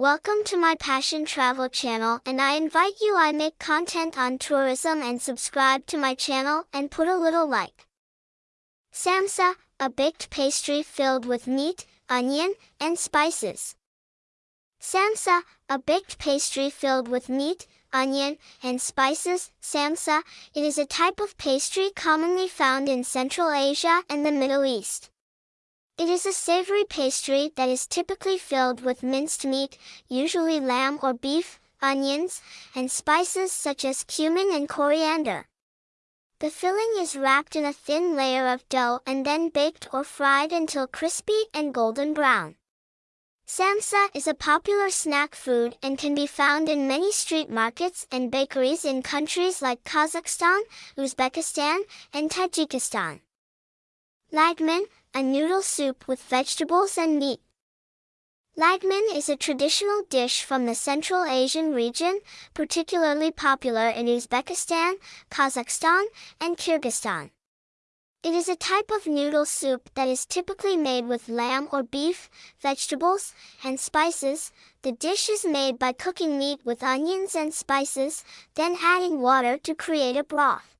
Welcome to my Passion Travel channel and I invite you I make content on tourism and subscribe to my channel and put a little like. Samsa, a baked pastry filled with meat, onion, and spices. Samsa, a baked pastry filled with meat, onion, and spices. Samsa, it is a type of pastry commonly found in Central Asia and the Middle East. It is a savory pastry that is typically filled with minced meat, usually lamb or beef, onions, and spices such as cumin and coriander. The filling is wrapped in a thin layer of dough and then baked or fried until crispy and golden brown. Samsa is a popular snack food and can be found in many street markets and bakeries in countries like Kazakhstan, Uzbekistan, and Tajikistan. Lagman, a noodle soup with vegetables and meat. Lagman is a traditional dish from the Central Asian region, particularly popular in Uzbekistan, Kazakhstan, and Kyrgyzstan. It is a type of noodle soup that is typically made with lamb or beef, vegetables, and spices. The dish is made by cooking meat with onions and spices, then adding water to create a broth.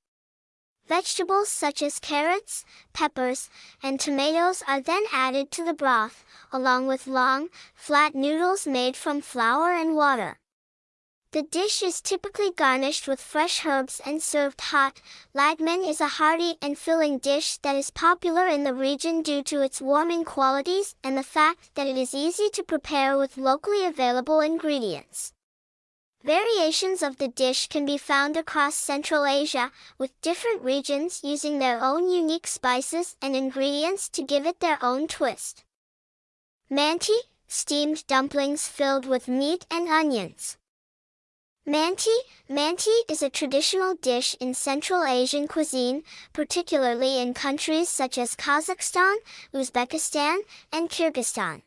Vegetables such as carrots, peppers, and tomatoes are then added to the broth, along with long, flat noodles made from flour and water. The dish is typically garnished with fresh herbs and served hot. Lagman is a hearty and filling dish that is popular in the region due to its warming qualities and the fact that it is easy to prepare with locally available ingredients. Variations of the dish can be found across Central Asia, with different regions using their own unique spices and ingredients to give it their own twist. Manti, steamed dumplings filled with meat and onions. Manti, manti is a traditional dish in Central Asian cuisine, particularly in countries such as Kazakhstan, Uzbekistan, and Kyrgyzstan.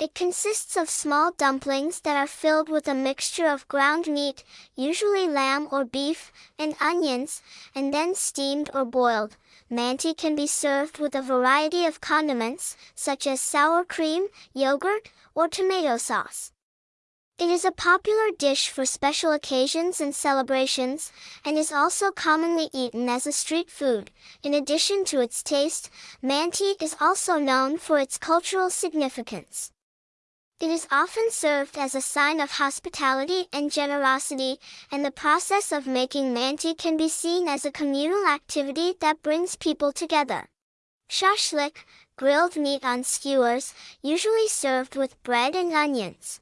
It consists of small dumplings that are filled with a mixture of ground meat, usually lamb or beef, and onions, and then steamed or boiled. Manti can be served with a variety of condiments, such as sour cream, yogurt, or tomato sauce. It is a popular dish for special occasions and celebrations, and is also commonly eaten as a street food. In addition to its taste, manti is also known for its cultural significance. It is often served as a sign of hospitality and generosity, and the process of making manti can be seen as a communal activity that brings people together. Shashlik, grilled meat on skewers, usually served with bread and onions.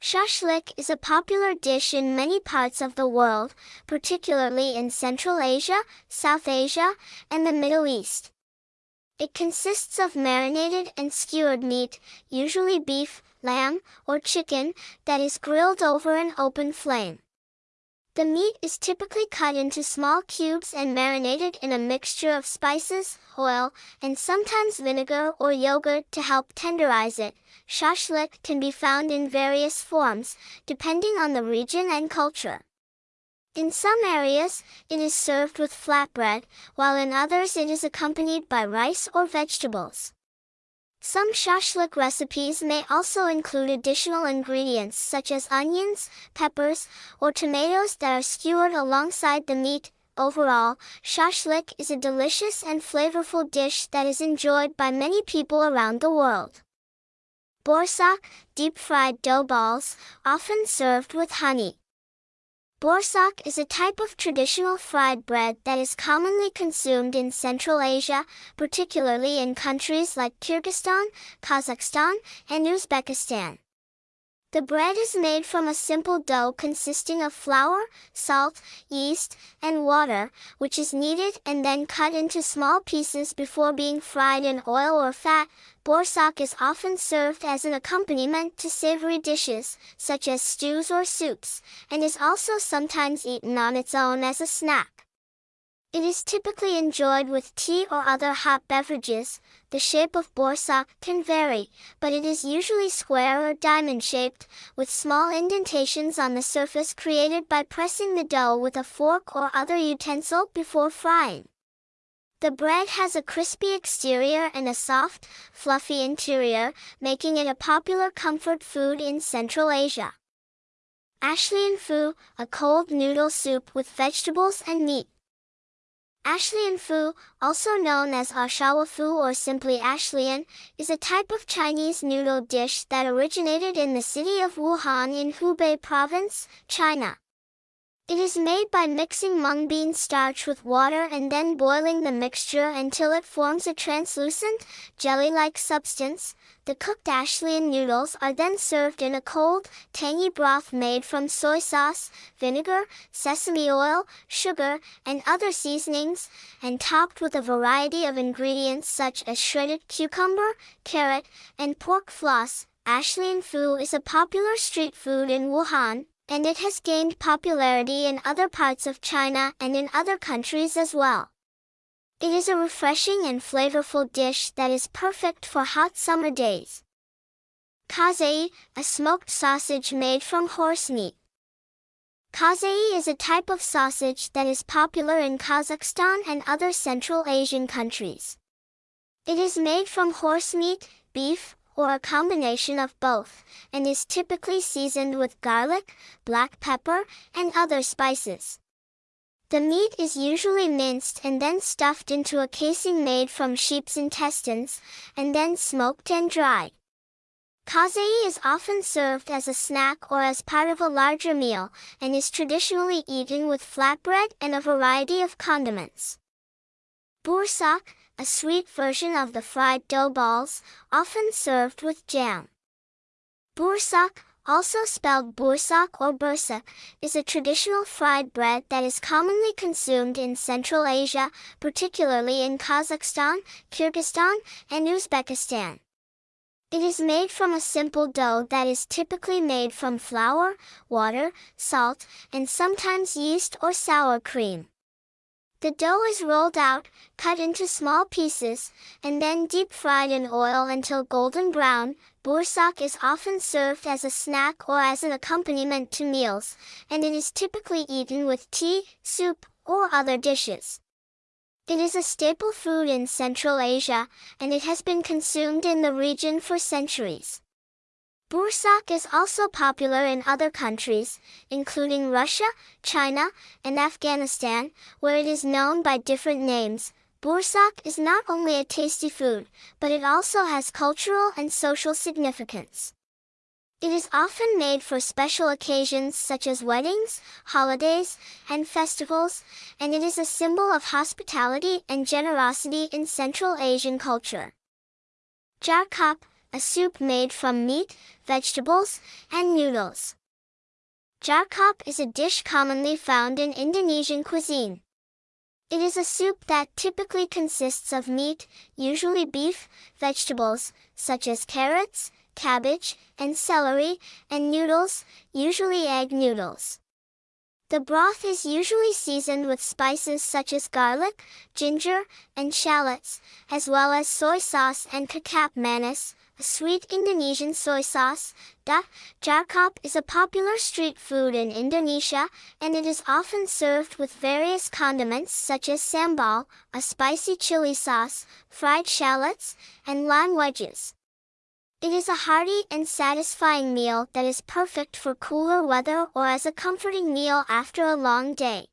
Shashlik is a popular dish in many parts of the world, particularly in Central Asia, South Asia, and the Middle East. It consists of marinated and skewered meat, usually beef, lamb, or chicken, that is grilled over an open flame. The meat is typically cut into small cubes and marinated in a mixture of spices, oil, and sometimes vinegar or yogurt to help tenderize it. Shashlik can be found in various forms, depending on the region and culture. In some areas, it is served with flatbread, while in others it is accompanied by rice or vegetables. Some shashlik recipes may also include additional ingredients such as onions, peppers, or tomatoes that are skewered alongside the meat. Overall, shashlik is a delicious and flavorful dish that is enjoyed by many people around the world. Borsak, deep-fried dough balls, often served with honey. Borsak is a type of traditional fried bread that is commonly consumed in Central Asia, particularly in countries like Kyrgyzstan, Kazakhstan, and Uzbekistan. The bread is made from a simple dough consisting of flour, salt, yeast, and water, which is kneaded and then cut into small pieces before being fried in oil or fat. Borsak is often served as an accompaniment to savory dishes, such as stews or soups, and is also sometimes eaten on its own as a snack. It is typically enjoyed with tea or other hot beverages. The shape of borsak can vary, but it is usually square or diamond-shaped, with small indentations on the surface created by pressing the dough with a fork or other utensil before frying. The bread has a crispy exterior and a soft, fluffy interior, making it a popular comfort food in Central Asia. Ashlian Pho, a cold noodle soup with vegetables and meat. Ashlian Pho, also known as Ashawa Pho or simply Ashlian, is a type of Chinese noodle dish that originated in the city of Wuhan in Hubei province, China. It is made by mixing mung bean starch with water and then boiling the mixture until it forms a translucent, jelly-like substance. The cooked Ashlian noodles are then served in a cold, tangy broth made from soy sauce, vinegar, sesame oil, sugar, and other seasonings, and topped with a variety of ingredients such as shredded cucumber, carrot, and pork floss. Ashlian Pho is a popular street food in Wuhan, and it has gained popularity in other parts of China and in other countries as well. It is a refreshing and flavorful dish that is perfect for hot summer days. Kazai, a smoked sausage made from horse meat. Kazai is a type of sausage that is popular in Kazakhstan and other Central Asian countries. It is made from horse meat, beef, or a combination of both, and is typically seasoned with garlic, black pepper, and other spices. The meat is usually minced and then stuffed into a casing made from sheep's intestines, and then smoked and dried. Kazai is often served as a snack or as part of a larger meal, and is traditionally eaten with flatbread and a variety of condiments. Bursak, a sweet version of the fried dough balls, often served with jam. Bursak, also spelled bursak or bursak, is a traditional fried bread that is commonly consumed in Central Asia, particularly in Kazakhstan, Kyrgyzstan, and Uzbekistan. It is made from a simple dough that is typically made from flour, water, salt, and sometimes yeast or sour cream. The dough is rolled out, cut into small pieces, and then deep fried in oil until golden brown. Bursak is often served as a snack or as an accompaniment to meals, and it is typically eaten with tea, soup, or other dishes. It is a staple food in Central Asia, and it has been consumed in the region for centuries. Bursak is also popular in other countries, including Russia, China, and Afghanistan, where it is known by different names. Bursak is not only a tasty food, but it also has cultural and social significance. It is often made for special occasions such as weddings, holidays, and festivals, and it is a symbol of hospitality and generosity in Central Asian culture. Jarkop, a soup made from meat, vegetables, and noodles. Jarkop is a dish commonly found in Indonesian cuisine. It is a soup that typically consists of meat, usually beef, vegetables, such as carrots, cabbage, and celery, and noodles, usually egg noodles. The broth is usually seasoned with spices such as garlic, ginger, and shallots, as well as soy sauce and kecap manis, sweet Indonesian soy sauce, da, jarkop is a popular street food in Indonesia, and it is often served with various condiments such as sambal, a spicy chili sauce, fried shallots, and lime wedges. It is a hearty and satisfying meal that is perfect for cooler weather or as a comforting meal after a long day.